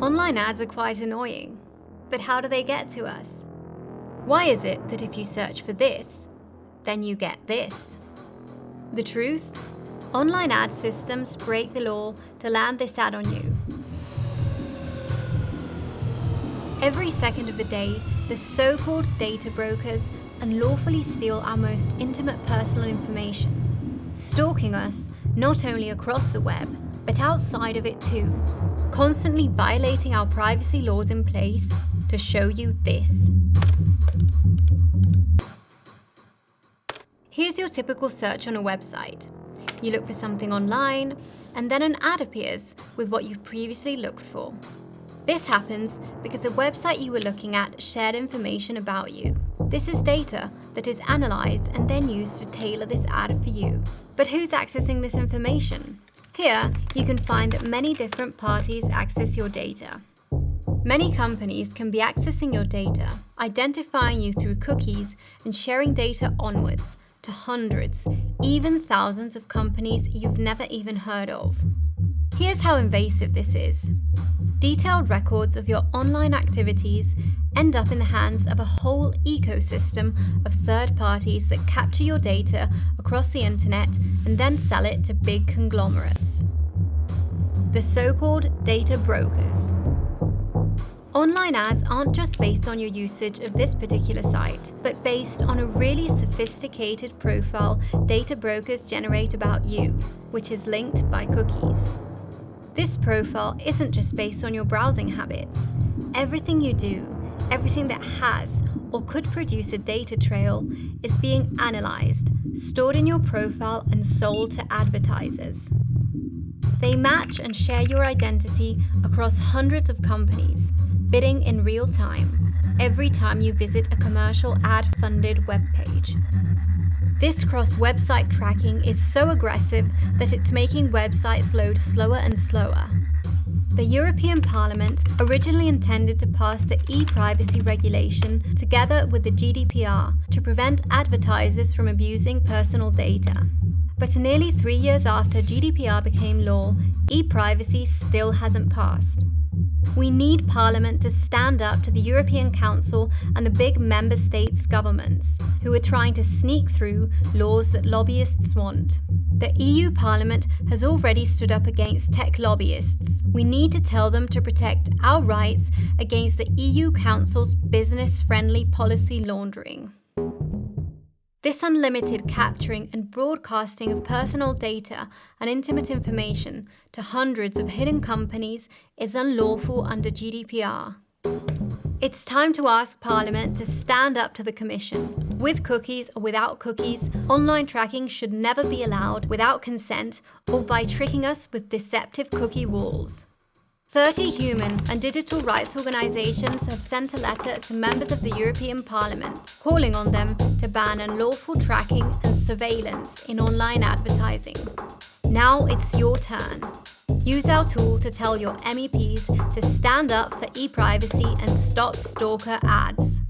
Online ads are quite annoying, but how do they get to us? Why is it that if you search for this, then you get this? The truth? Online ad systems break the law to land this ad on you. Every second of the day, the so-called data brokers unlawfully steal our most intimate personal information, stalking us not only across the web, but outside of it too, constantly violating our privacy laws in place to show you this. Here's your typical search on a website. You look for something online, and then an ad appears with what you've previously looked for. This happens because the website you were looking at shared information about you. This is data that is analysed and then used to tailor this ad for you. But who's accessing this information? Here, you can find that many different parties access your data. Many companies can be accessing your data, identifying you through cookies and sharing data onwards to hundreds, even thousands of companies you've never even heard of. Here's how invasive this is. Detailed records of your online activities end up in the hands of a whole ecosystem of third parties that capture your data across the internet and then sell it to big conglomerates. The so-called data brokers. Online ads aren't just based on your usage of this particular site, but based on a really sophisticated profile data brokers generate about you, which is linked by cookies. This profile isn't just based on your browsing habits. Everything you do, everything that has or could produce a data trail is being analyzed, stored in your profile and sold to advertisers. They match and share your identity across hundreds of companies, bidding in real time every time you visit a commercial ad-funded webpage. This cross-website tracking is so aggressive that it's making websites load slower and slower. The European Parliament originally intended to pass the e-privacy regulation together with the GDPR to prevent advertisers from abusing personal data. But nearly three years after GDPR became law, e-privacy still hasn't passed. We need Parliament to stand up to the European Council and the big member states' governments, who are trying to sneak through laws that lobbyists want. The EU Parliament has already stood up against tech lobbyists. We need to tell them to protect our rights against the EU Council's business-friendly policy laundering. This unlimited capturing and broadcasting of personal data and intimate information to hundreds of hidden companies is unlawful under GDPR. It's time to ask Parliament to stand up to the Commission. With cookies or without cookies, online tracking should never be allowed without consent or by tricking us with deceptive cookie walls. 30 human and digital rights organisations have sent a letter to members of the European Parliament, calling on them to ban unlawful tracking and surveillance in online advertising. Now it's your turn. Use our tool to tell your MEPs to stand up for e-privacy and stop stalker ads.